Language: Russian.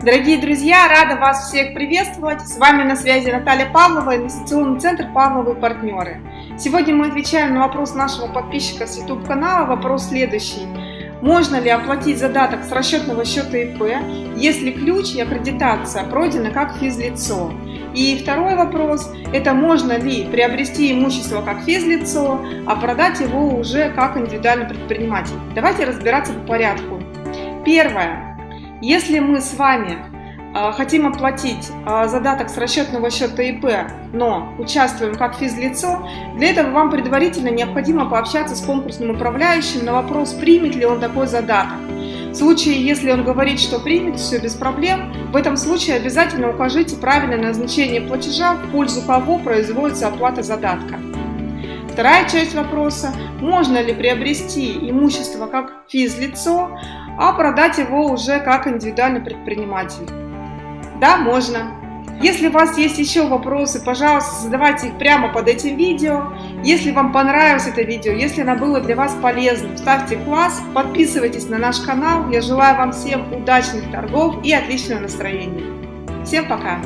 Дорогие друзья, рада вас всех приветствовать. С вами на связи Наталья Павлова, инвестиционный центр «Павловы партнеры». Сегодня мы отвечаем на вопрос нашего подписчика с YouTube канала. Вопрос следующий. Можно ли оплатить задаток с расчетного счета ИП, если ключ и аккредитация пройдены как физлицо? И второй вопрос – это можно ли приобрести имущество как физлицо, а продать его уже как индивидуальный предприниматель? Давайте разбираться по порядку. Первое. Если мы с вами а, хотим оплатить а, задаток с расчетного счета ИП, но участвуем как физлицо, для этого вам предварительно необходимо пообщаться с конкурсным управляющим на вопрос, примет ли он такой задаток. В случае, если он говорит, что примет, все без проблем, в этом случае обязательно укажите правильное назначение платежа, в пользу кого производится оплата задатка. Вторая часть вопроса – можно ли приобрести имущество как физлицо, а продать его уже как индивидуальный предприниматель? Да, можно. Если у вас есть еще вопросы, пожалуйста, задавайте их прямо под этим видео. Если вам понравилось это видео, если оно было для вас полезным, ставьте класс, подписывайтесь на наш канал. Я желаю вам всем удачных торгов и отличного настроения. Всем пока!